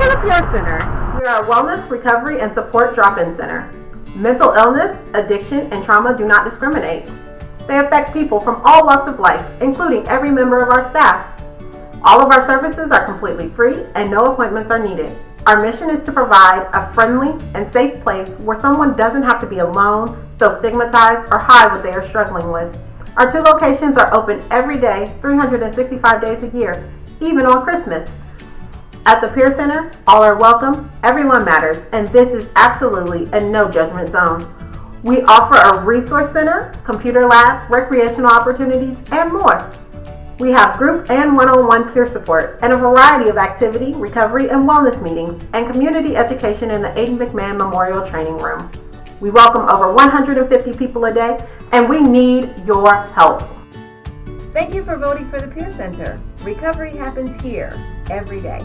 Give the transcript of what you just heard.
to the Peer Center. We are a wellness, recovery, and support drop-in center. Mental illness, addiction, and trauma do not discriminate. They affect people from all walks of life, including every member of our staff. All of our services are completely free and no appointments are needed. Our mission is to provide a friendly and safe place where someone doesn't have to be alone, feel stigmatized, or hide what they are struggling with. Our two locations are open every day, 365 days a year, even on Christmas. At the Peer Center, all are welcome, everyone matters, and this is absolutely a no judgment zone. We offer a resource center, computer lab, recreational opportunities, and more. We have group and one-on-one peer support and a variety of activity, recovery, and wellness meetings and community education in the Aiden McMahon Memorial Training Room. We welcome over 150 people a day and we need your help. Thank you for voting for the Peer Center. Recovery happens here every day.